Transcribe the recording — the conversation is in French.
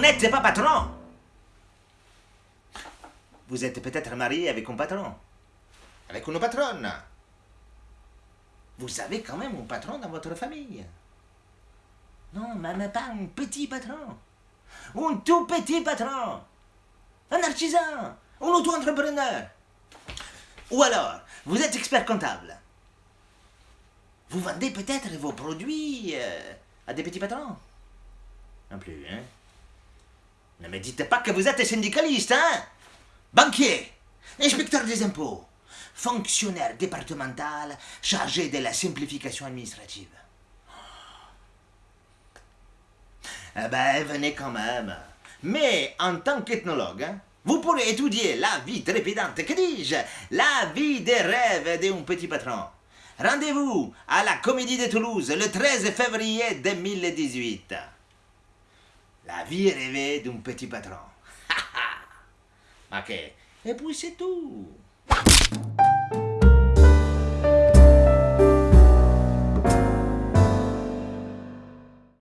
n'êtes pas patron. Vous êtes peut-être marié avec un patron. Avec une patronne. Vous avez quand même un patron dans votre famille. Non, même pas un petit patron. Un tout petit patron. Un artisan. Un auto-entrepreneur. Ou alors, vous êtes expert comptable. Vous vendez peut-être vos produits euh, à des petits patrons. Non plus, hein Ne me dites pas que vous êtes syndicaliste, hein Banquier, inspecteur des impôts, fonctionnaire départemental chargé de la simplification administrative. Eh ben, venez quand même. Mais en tant qu'ethnologue, hein, vous pourrez étudier la vie trépidante, que dis-je, la vie des rêves d'un petit patron. Rendez-vous à la Comédie de Toulouse le 13 février 2018. La vie rêvée d'un petit patron. ok. Et puis c'est tout.